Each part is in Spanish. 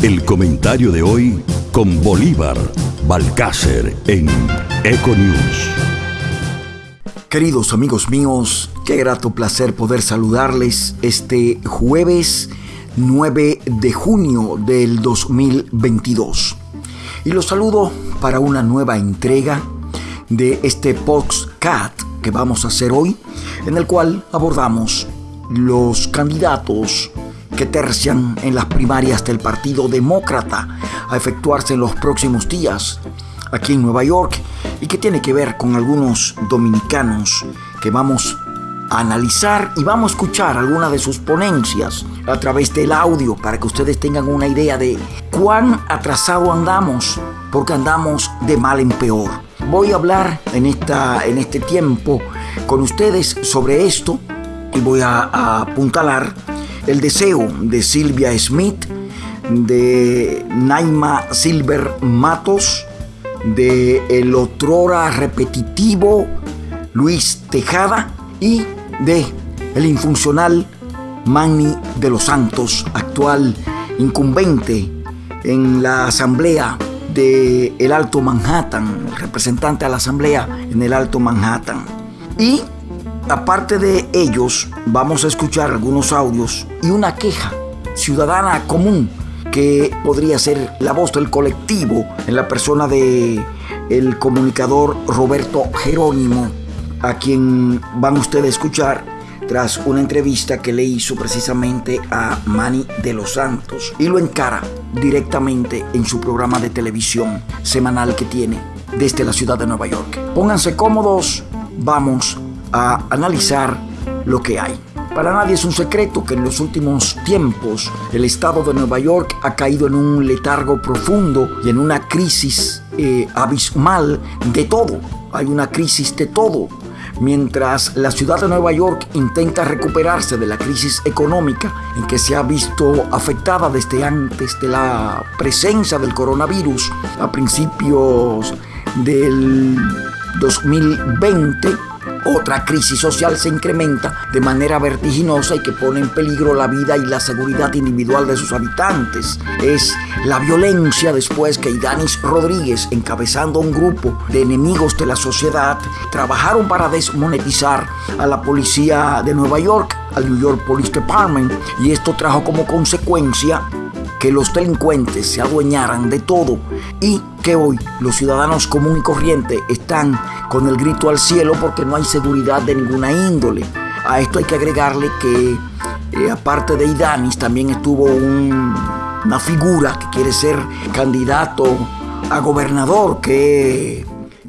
El comentario de hoy con Bolívar Balcácer en Econews. Queridos amigos míos, qué grato placer poder saludarles este jueves 9 de junio del 2022. Y los saludo para una nueva entrega de este podcast que vamos a hacer hoy, en el cual abordamos los candidatos que tercian en las primarias del Partido Demócrata a efectuarse en los próximos días aquí en Nueva York y que tiene que ver con algunos dominicanos que vamos a analizar y vamos a escuchar algunas de sus ponencias a través del audio para que ustedes tengan una idea de cuán atrasado andamos, porque andamos de mal en peor. Voy a hablar en, esta, en este tiempo con ustedes sobre esto y voy a, a apuntalar el deseo de Silvia Smith, de Naima Silver Matos, de el otrora repetitivo Luis Tejada y de el infuncional Manny de los Santos, actual incumbente en la asamblea de el Alto Manhattan, representante a la asamblea en el Alto Manhattan. Y Aparte de ellos, vamos a escuchar algunos audios y una queja ciudadana común que podría ser la voz del colectivo en la persona de el comunicador Roberto Jerónimo, a quien van ustedes a escuchar tras una entrevista que le hizo precisamente a Manny de los Santos y lo encara directamente en su programa de televisión semanal que tiene desde la ciudad de Nueva York. Pónganse cómodos, vamos a analizar lo que hay. Para nadie es un secreto que en los últimos tiempos el estado de Nueva York ha caído en un letargo profundo y en una crisis eh, abismal de todo. Hay una crisis de todo. Mientras la ciudad de Nueva York intenta recuperarse de la crisis económica en que se ha visto afectada desde antes de la presencia del coronavirus a principios del 2020, otra crisis social se incrementa de manera vertiginosa y que pone en peligro la vida y la seguridad individual de sus habitantes. Es la violencia después que Idanis Rodríguez, encabezando un grupo de enemigos de la sociedad, trabajaron para desmonetizar a la policía de Nueva York, al New York Police Department, y esto trajo como consecuencia que los delincuentes se adueñaran de todo y que hoy los ciudadanos común y corriente están con el grito al cielo porque no hay seguridad de ninguna índole. A esto hay que agregarle que eh, aparte de Idanis también estuvo una figura que quiere ser candidato a gobernador que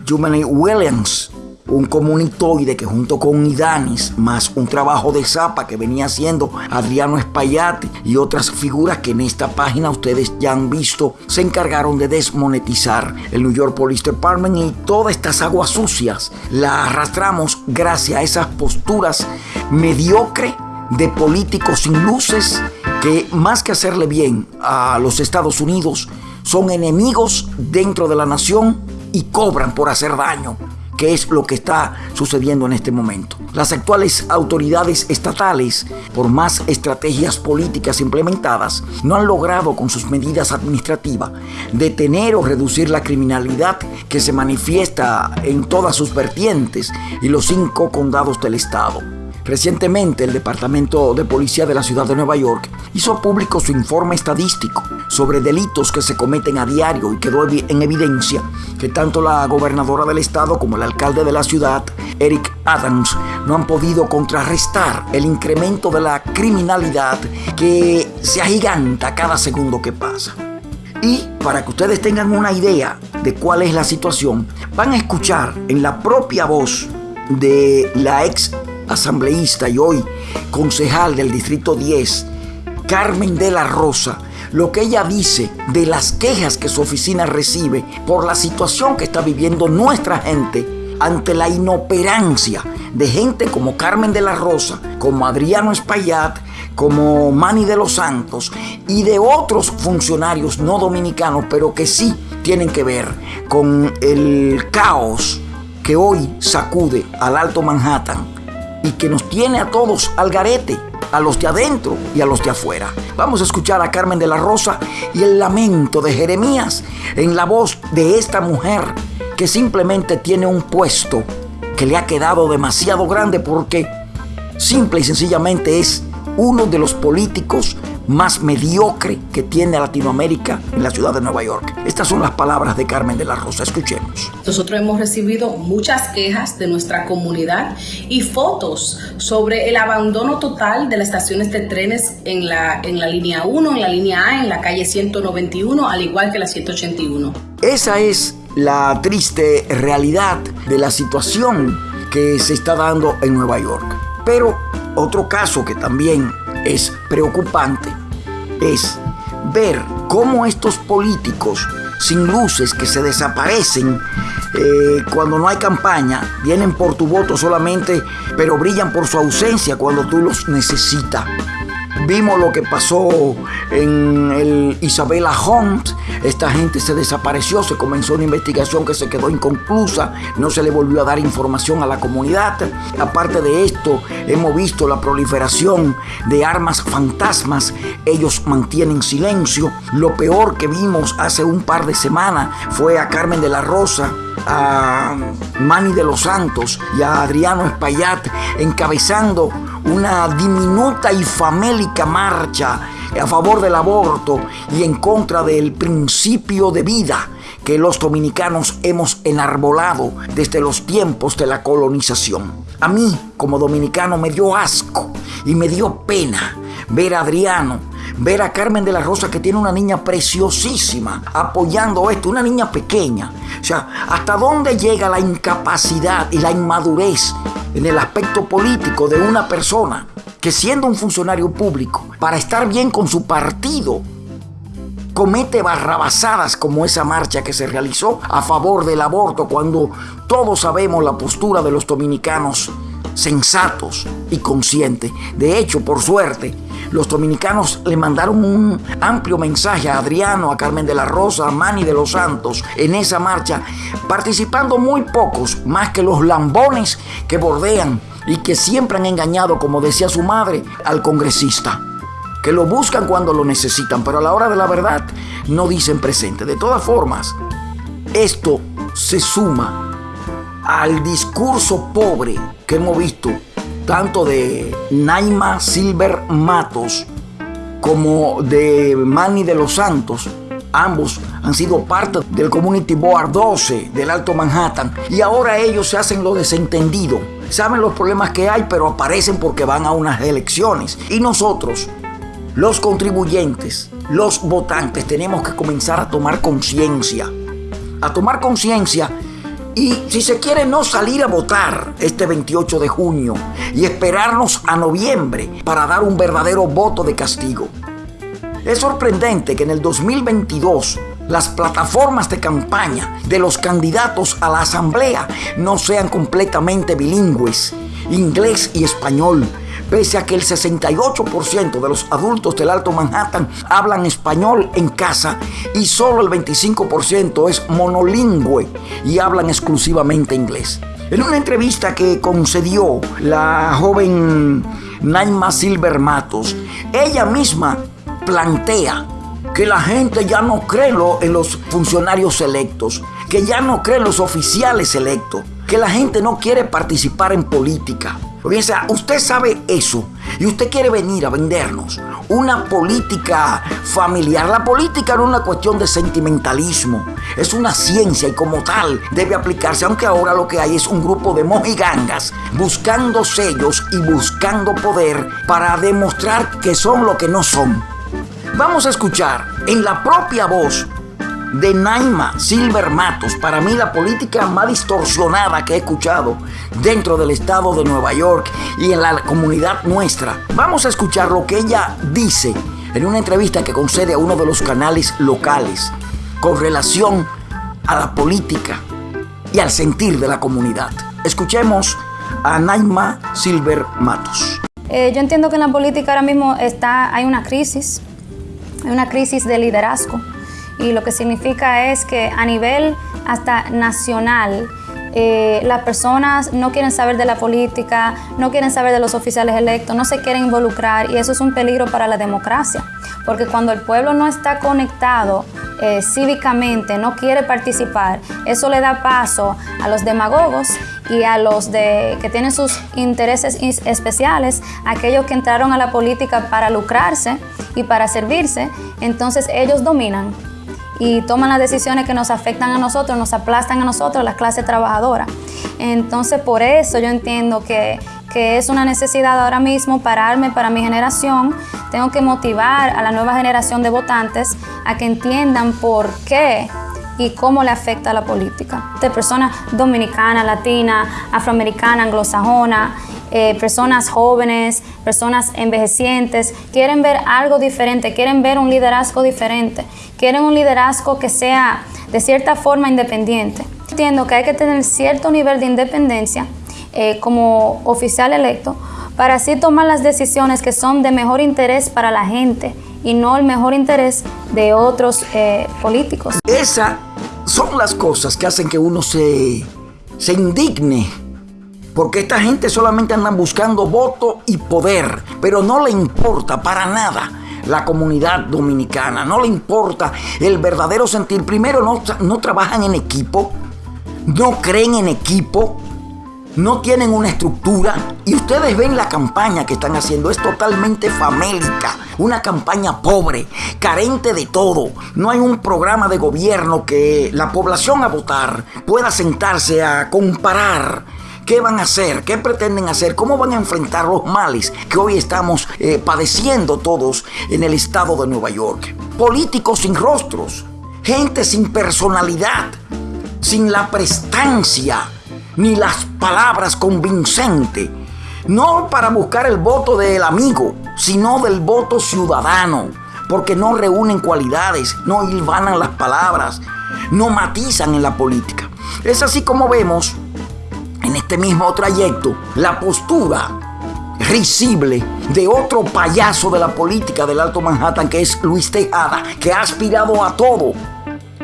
Jumani Williams un comunitoide que junto con Idanis, más un trabajo de zapa que venía haciendo Adriano Espaillati y otras figuras que en esta página ustedes ya han visto, se encargaron de desmonetizar el New York Police Department y todas estas aguas sucias las arrastramos gracias a esas posturas mediocre de políticos sin luces que más que hacerle bien a los Estados Unidos, son enemigos dentro de la nación y cobran por hacer daño que es lo que está sucediendo en este momento. Las actuales autoridades estatales, por más estrategias políticas implementadas, no han logrado con sus medidas administrativas detener o reducir la criminalidad que se manifiesta en todas sus vertientes y los cinco condados del estado. Recientemente el Departamento de Policía de la Ciudad de Nueva York hizo público su informe estadístico sobre delitos que se cometen a diario y quedó en evidencia que tanto la gobernadora del estado como el alcalde de la ciudad, Eric Adams, no han podido contrarrestar el incremento de la criminalidad que se agiganta cada segundo que pasa. Y para que ustedes tengan una idea de cuál es la situación, van a escuchar en la propia voz de la ex asambleísta y hoy concejal del Distrito 10, Carmen de la Rosa, lo que ella dice de las quejas que su oficina recibe por la situación que está viviendo nuestra gente ante la inoperancia de gente como Carmen de la Rosa, como Adriano Espaillat, como Manny de los Santos y de otros funcionarios no dominicanos, pero que sí tienen que ver con el caos que hoy sacude al Alto Manhattan y que nos tiene a todos al garete a los de adentro y a los de afuera. Vamos a escuchar a Carmen de la Rosa y el lamento de Jeremías en la voz de esta mujer que simplemente tiene un puesto que le ha quedado demasiado grande porque simple y sencillamente es uno de los políticos más mediocre que tiene Latinoamérica en la ciudad de Nueva York. Estas son las palabras de Carmen de la Rosa. Escuchemos. Nosotros hemos recibido muchas quejas de nuestra comunidad y fotos sobre el abandono total de las estaciones de trenes en la, en la línea 1, en la línea A, en la calle 191, al igual que la 181. Esa es la triste realidad de la situación que se está dando en Nueva York. Pero otro caso que también es preocupante es ver cómo estos políticos sin luces que se desaparecen eh, cuando no hay campaña, vienen por tu voto solamente, pero brillan por su ausencia cuando tú los necesitas. Vimos lo que pasó en el Isabella Hunt. Esta gente se desapareció, se comenzó una investigación que se quedó inconclusa, no se le volvió a dar información a la comunidad. Aparte de esto, hemos visto la proliferación de armas fantasmas. Ellos mantienen silencio. Lo peor que vimos hace un par de semanas fue a Carmen de la Rosa a Manny de los Santos y a Adriano Espaillat encabezando una diminuta y famélica marcha a favor del aborto y en contra del principio de vida que los dominicanos hemos enarbolado desde los tiempos de la colonización. A mí, como dominicano, me dio asco y me dio pena ver a Adriano, ver a Carmen de la Rosa que tiene una niña preciosísima apoyando esto, una niña pequeña. O sea, ¿hasta dónde llega la incapacidad y la inmadurez en el aspecto político de una persona que siendo un funcionario público, para estar bien con su partido, comete barrabasadas como esa marcha que se realizó a favor del aborto cuando todos sabemos la postura de los dominicanos sensatos y conscientes. De hecho, por suerte, los dominicanos le mandaron un amplio mensaje a Adriano, a Carmen de la Rosa, a Manny de los Santos en esa marcha, participando muy pocos, más que los lambones que bordean y que siempre han engañado, como decía su madre, al congresista. Que lo buscan cuando lo necesitan, pero a la hora de la verdad no dicen presente. De todas formas, esto se suma al discurso pobre que hemos visto tanto de Naima Silver Matos como de Manny de los Santos. Ambos han sido parte del Community Board 12 del Alto Manhattan y ahora ellos se hacen lo desentendido. Saben los problemas que hay, pero aparecen porque van a unas elecciones. Y nosotros, los contribuyentes, los votantes, tenemos que comenzar a tomar conciencia. A tomar conciencia y si se quiere no salir a votar este 28 de junio y esperarnos a noviembre para dar un verdadero voto de castigo. Es sorprendente que en el 2022 las plataformas de campaña de los candidatos a la asamblea no sean completamente bilingües, inglés y español, pese a que el 68% de los adultos del Alto Manhattan hablan español en casa y solo el 25% es monolingüe y hablan exclusivamente inglés. En una entrevista que concedió la joven Naima Silver Matos, ella misma plantea que la gente ya no cree en los funcionarios electos, que ya no cree en los oficiales electos, que la gente no quiere participar en política. Porque, usted sabe eso y usted quiere venir a vendernos una política familiar. La política no es una cuestión de sentimentalismo, es una ciencia y como tal debe aplicarse, aunque ahora lo que hay es un grupo de mojigangas buscando sellos y buscando poder para demostrar que son lo que no son. Vamos a escuchar en la propia voz de Naima Silver Matos, para mí la política más distorsionada que he escuchado dentro del estado de Nueva York y en la comunidad nuestra. Vamos a escuchar lo que ella dice en una entrevista que concede a uno de los canales locales con relación a la política y al sentir de la comunidad. Escuchemos a Naima Silver Matos. Eh, yo entiendo que en la política ahora mismo está, hay una crisis, hay una crisis de liderazgo y lo que significa es que a nivel hasta nacional eh, las personas no quieren saber de la política, no quieren saber de los oficiales electos, no se quieren involucrar y eso es un peligro para la democracia, porque cuando el pueblo no está conectado eh, cívicamente, no quiere participar, eso le da paso a los demagogos y a los de, que tienen sus intereses especiales, aquellos que entraron a la política para lucrarse y para servirse, entonces ellos dominan y toman las decisiones que nos afectan a nosotros, nos aplastan a nosotros, la clase trabajadora. Entonces, por eso yo entiendo que, que es una necesidad ahora mismo pararme para mi generación. Tengo que motivar a la nueva generación de votantes a que entiendan por qué y cómo le afecta la política. De personas dominicanas, latinas, afroamericanas, anglosajonas, eh, personas jóvenes, personas envejecientes, quieren ver algo diferente, quieren ver un liderazgo diferente, quieren un liderazgo que sea de cierta forma independiente. Entiendo que hay que tener cierto nivel de independencia eh, como oficial electo para así tomar las decisiones que son de mejor interés para la gente y no el mejor interés de otros eh, políticos. Esas son las cosas que hacen que uno se, se indigne porque esta gente solamente andan buscando voto y poder, pero no le importa para nada la comunidad dominicana, no le importa el verdadero sentir. Primero, no, no trabajan en equipo, no creen en equipo, no tienen una estructura y ustedes ven la campaña que están haciendo, es totalmente famélica, una campaña pobre, carente de todo. No hay un programa de gobierno que la población a votar pueda sentarse a comparar ¿Qué van a hacer? ¿Qué pretenden hacer? ¿Cómo van a enfrentar los males que hoy estamos eh, padeciendo todos en el estado de Nueva York? Políticos sin rostros, gente sin personalidad, sin la prestancia ni las palabras convincentes. No para buscar el voto del amigo, sino del voto ciudadano, porque no reúnen cualidades, no hilvanan las palabras, no matizan en la política. Es así como vemos en este mismo trayecto la postura risible de otro payaso de la política del Alto Manhattan que es Luis Tejada, que ha aspirado a todo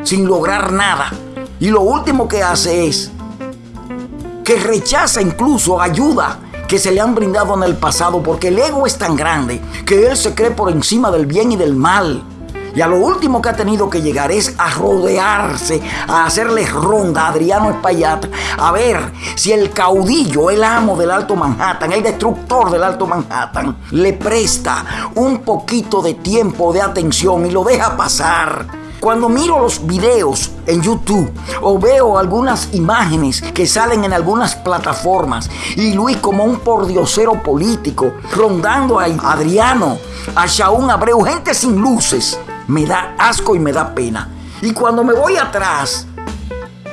sin lograr nada. Y lo último que hace es que rechaza incluso ayuda que se le han brindado en el pasado porque el ego es tan grande que él se cree por encima del bien y del mal y a lo último que ha tenido que llegar es a rodearse, a hacerle ronda a Adriano Espaillat, a ver si el caudillo, el amo del Alto Manhattan, el destructor del Alto Manhattan, le presta un poquito de tiempo, de atención y lo deja pasar. Cuando miro los videos en YouTube o veo algunas imágenes que salen en algunas plataformas y Luis como un pordiosero político rondando a Adriano, a Shaun Abreu, gente sin luces, me da asco y me da pena. Y cuando me voy atrás,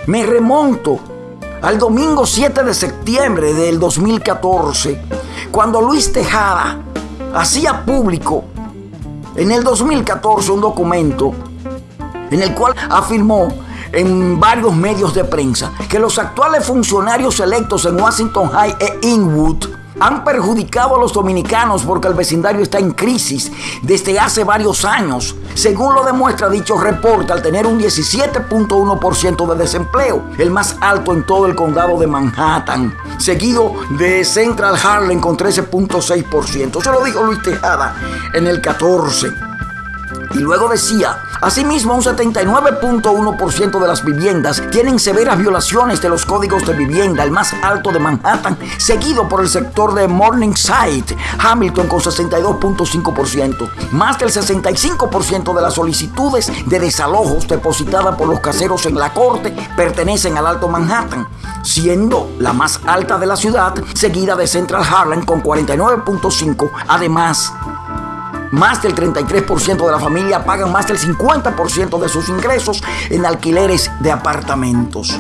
me remonto al domingo 7 de septiembre del 2014, cuando Luis Tejada hacía público en el 2014 un documento en el cual afirmó en varios medios de prensa que los actuales funcionarios electos en Washington High e Inwood han perjudicado a los dominicanos porque el vecindario está en crisis desde hace varios años, según lo demuestra dicho reporte al tener un 17.1% de desempleo, el más alto en todo el condado de Manhattan, seguido de Central Harlem con 13.6%. Eso lo dijo Luis Tejada en el 14. Y luego decía, asimismo un 79.1% de las viviendas tienen severas violaciones de los códigos de vivienda, el más alto de Manhattan, seguido por el sector de Morningside, Hamilton con 62.5%. Más del 65% de las solicitudes de desalojos depositadas por los caseros en la corte pertenecen al Alto Manhattan, siendo la más alta de la ciudad, seguida de Central Harlem con 49.5%. Además, más del 33% de la familia pagan más del 50% de sus ingresos en alquileres de apartamentos.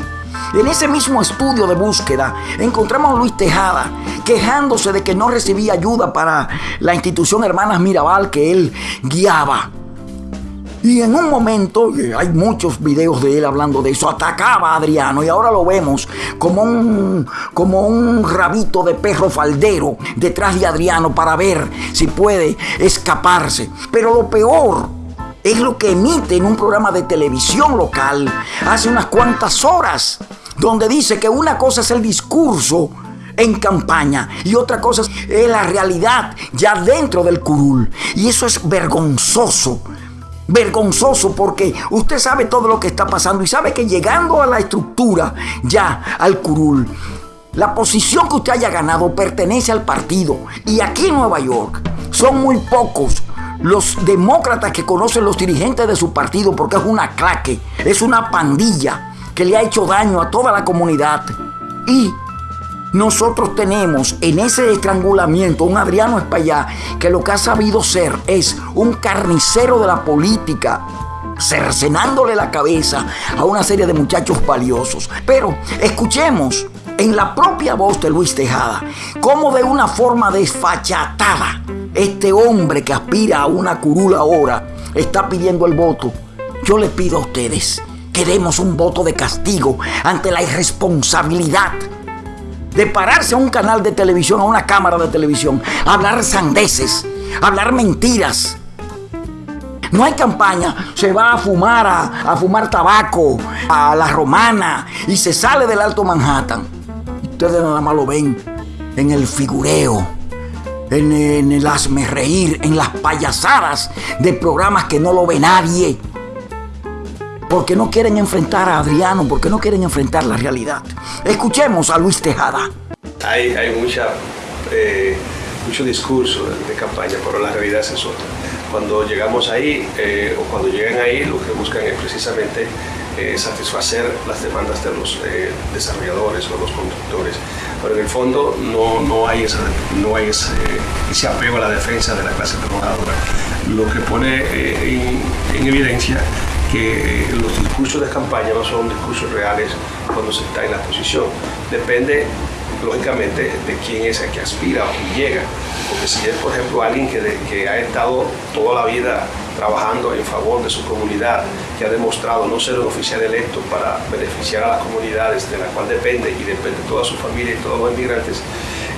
En ese mismo estudio de búsqueda encontramos a Luis Tejada quejándose de que no recibía ayuda para la institución Hermanas Mirabal que él guiaba. Y en un momento, hay muchos videos de él hablando de eso, atacaba a Adriano y ahora lo vemos como un, como un rabito de perro faldero detrás de Adriano para ver si puede escaparse. Pero lo peor es lo que emite en un programa de televisión local hace unas cuantas horas donde dice que una cosa es el discurso en campaña y otra cosa es la realidad ya dentro del curul. Y eso es vergonzoso. Vergonzoso porque usted sabe todo lo que está pasando y sabe que llegando a la estructura, ya al curul, la posición que usted haya ganado pertenece al partido. Y aquí en Nueva York son muy pocos los demócratas que conocen los dirigentes de su partido porque es una claque, es una pandilla que le ha hecho daño a toda la comunidad. Y nosotros tenemos en ese estrangulamiento un Adriano Espaillá que lo que ha sabido ser es un carnicero de la política, cercenándole la cabeza a una serie de muchachos valiosos. Pero escuchemos en la propia voz de Luis Tejada cómo de una forma desfachatada este hombre que aspira a una curula ahora está pidiendo el voto. Yo le pido a ustedes que demos un voto de castigo ante la irresponsabilidad de pararse a un canal de televisión, a una cámara de televisión, hablar sandeces, hablar mentiras. No hay campaña, se va a fumar, a, fumar tabaco, a la romana y se sale del Alto Manhattan. Ustedes nada más lo ven en el figureo, en, en el hazme reír, en las payasadas de programas que no lo ve nadie porque no quieren enfrentar a Adriano, porque no quieren enfrentar la realidad. Escuchemos a Luis Tejada. Hay, hay mucha, eh, mucho discurso de, campaña, pero la realidad es otra. Cuando llegamos ahí, eh, o cuando llegan ahí, lo que buscan es precisamente eh, satisfacer las demandas de los desarrolladores o los constructores. Pero en el fondo no, no hay, esa, no hay ese, ese, apego a la defensa de la clase trabajadora. Lo que pone en, en evidencia que los discursos de campaña no son discursos reales cuando se está en la posición. Depende, lógicamente, de quién es el que aspira o quién llega. Porque si es, por ejemplo, alguien que, que ha estado toda la vida trabajando en favor de su comunidad, que ha demostrado no ser un oficial electo para beneficiar a las comunidades de la cual depende y depende toda su familia y todos los inmigrantes,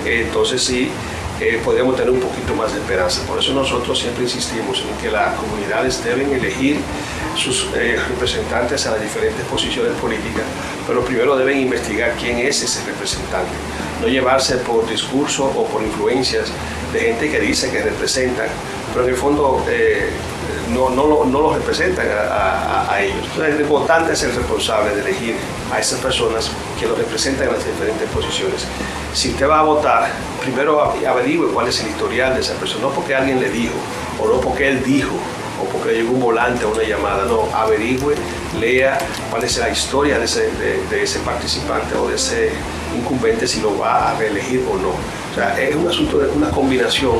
eh, entonces sí eh, podríamos tener un poquito más de esperanza. Por eso nosotros siempre insistimos en que las comunidades deben elegir sus eh, representantes a las diferentes posiciones políticas, pero primero deben investigar quién es ese representante, no llevarse por discurso o por influencias de gente que dice que representan, pero en el fondo eh, no, no, no, los representan a, ellos. Entonces, el votante es el responsable de elegir a esas personas que lo representan en las diferentes posiciones. Si usted va a votar, primero averigüe cuál es el historial de esa persona, no porque alguien le dijo o no porque él dijo, porque llegó un volante o una llamada, no, averigüe, lea cuál es la historia de ese, de, ese participante o de ese incumbente, si lo va a reelegir o no. O sea, es un asunto de una combinación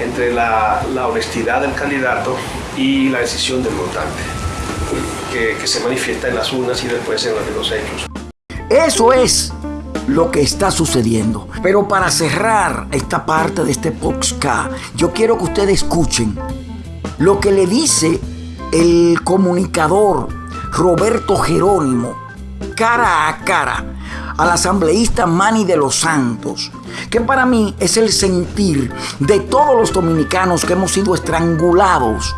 entre la, la honestidad del candidato y la decisión del votante, que, que se manifiesta en las urnas y después en los hechos. Eso es lo que está sucediendo. Pero para cerrar esta parte de este podcast, yo quiero que ustedes escuchen lo que le dice el comunicador Roberto Jerónimo cara a cara al asambleísta Manny de los Santos, que para mí es el sentir de todos los dominicanos que hemos sido estrangulados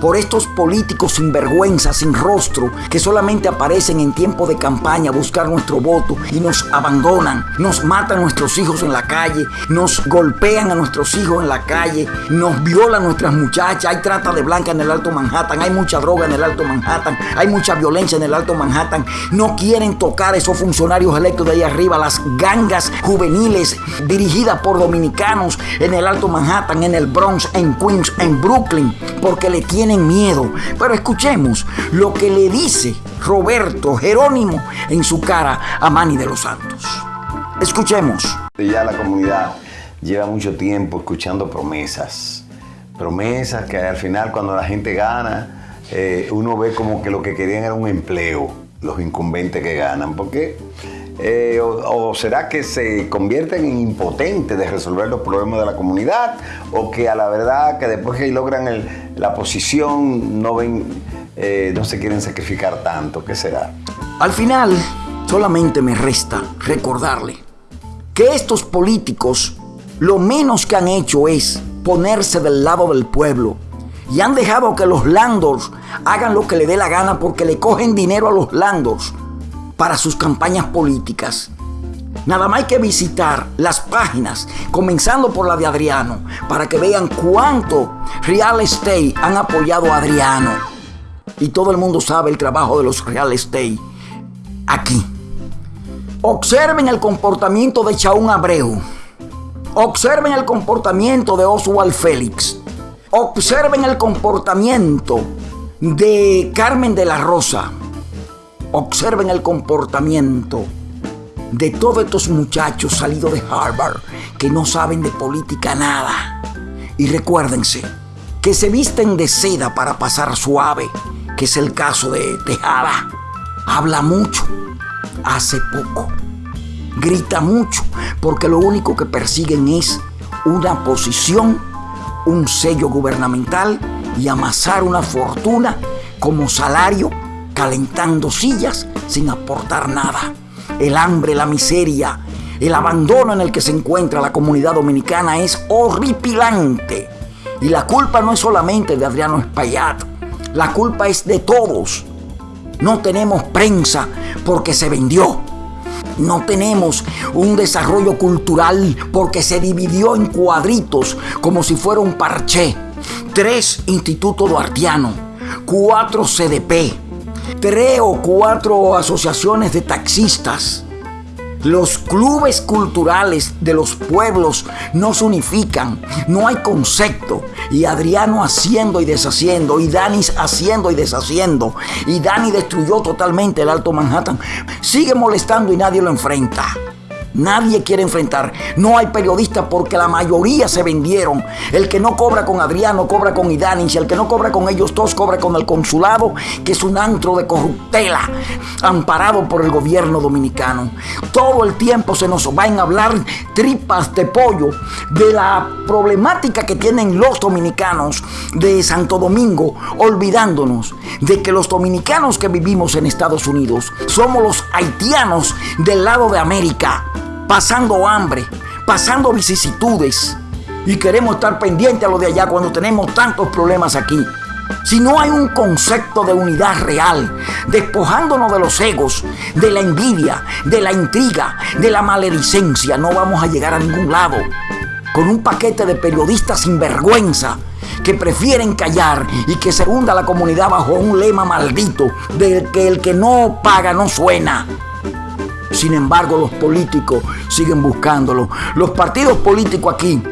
por estos políticos sin vergüenza, sin rostro, que solamente aparecen en tiempo de campaña a buscar nuestro voto y nos abandonan, nos matan a nuestros hijos en la calle, nos golpean a nuestros hijos en la calle, nos violan nuestras muchachas, hay trata de blanca en el Alto Manhattan, hay mucha droga en el Alto Manhattan, hay mucha violencia en el Alto Manhattan, no quieren tocar a esos funcionarios electos de ahí arriba, las gangas juveniles dirigidas por dominicanos en el Alto Manhattan, en el Bronx, en Queens, en Brooklyn, porque le tienen tienen miedo. Pero escuchemos lo que le dice Roberto Jerónimo en su cara a Manny de los Santos. Escuchemos. Ya la comunidad lleva mucho tiempo escuchando promesas. Promesas que al final cuando la gente gana, eh, uno ve como que lo que querían era un empleo, los incumbentes que ganan. Porque eh, o, será que se convierten en impotentes de resolver los problemas de la comunidad? ¿O que a la verdad que después que logran la posición no ven, eh, no se quieren sacrificar tanto? ¿Qué será? Al final, solamente me resta recordarle que estos políticos lo menos que han hecho es ponerse del lado del pueblo y han dejado que los landors hagan lo que le dé la gana porque le cogen dinero a los landors para sus campañas políticas. Nada más hay que visitar las páginas, comenzando por la de Adriano, para que vean cuánto real estate han apoyado a Adriano. Y todo el mundo sabe el trabajo de los real estate aquí. Observen el comportamiento de Chaún Abreu. Observen el comportamiento de Oswald Félix. Observen el comportamiento de Carmen de la Rosa. Observen el comportamiento de todos estos muchachos salidos de Harvard que no saben de política nada. Y recuérdense que se visten de seda para pasar suave, que es el caso de Tejada. Habla mucho, hace poco. Grita mucho, porque lo único que persiguen es una posición, un sello gubernamental y amasar una fortuna como salario, calentando sillas sin aportar nada el hambre, la miseria, el abandono en el que se encuentra la comunidad dominicana es horripilante. Y la culpa no es solamente de Adriano Espaillat, la culpa es de todos. No tenemos prensa porque se vendió. No tenemos un desarrollo cultural porque se dividió en cuadritos como si fuera un parché. Tres institutos duartianos, cuatro CDP, tres o cuatro asociaciones de taxistas. Los clubes culturales de los pueblos no se unifican, no hay concepto. Y Adriano haciendo y deshaciendo, y Dani haciendo y deshaciendo, y Dani destruyó totalmente el Alto Manhattan. Sigue molestando y nadie lo enfrenta. Nadie quiere enfrentar. No hay periodistas porque la mayoría se vendieron. El que no cobra con Adriano cobra con Idanis. El que no cobra con ellos dos cobra con el consulado, que es un antro de corruptela amparado por el gobierno dominicano. Todo el tiempo se nos van a hablar tripas de pollo de la problemática que tienen los dominicanos de Santo Domingo, olvidándonos de que los dominicanos que vivimos en Estados Unidos somos los haitianos del lado de América pasando hambre, pasando vicisitudes y queremos estar pendientes a lo de allá cuando tenemos tantos problemas aquí. Si no hay un concepto de unidad real, despojándonos de los egos, de la envidia, de la intriga, de la maledicencia, no vamos a llegar a ningún lado. Con un paquete de periodistas sin vergüenza que prefieren callar y que se hunda la comunidad bajo un lema maldito del que el que no paga no suena. Sin embargo, los políticos siguen buscándolo. Los partidos políticos aquí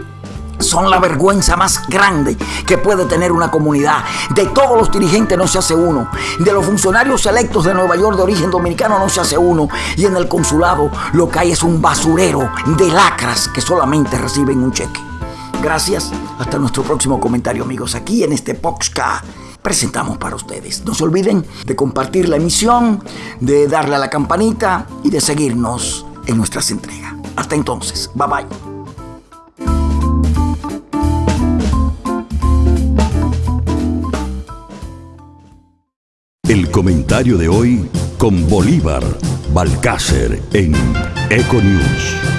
son la vergüenza más grande que puede tener una comunidad. De todos los dirigentes no se hace uno. De los funcionarios electos de Nueva York de origen dominicano no se hace uno. Y en el consulado lo que hay es un basurero de lacras que solamente reciben un cheque. Gracias. Hasta nuestro próximo comentario, amigos, aquí en este Poxca presentamos para ustedes. No se olviden de compartir la emisión, de darle a la campanita y de seguirnos en nuestras entregas. Hasta entonces, bye bye. El comentario de hoy con Bolívar Balcácer en Econews.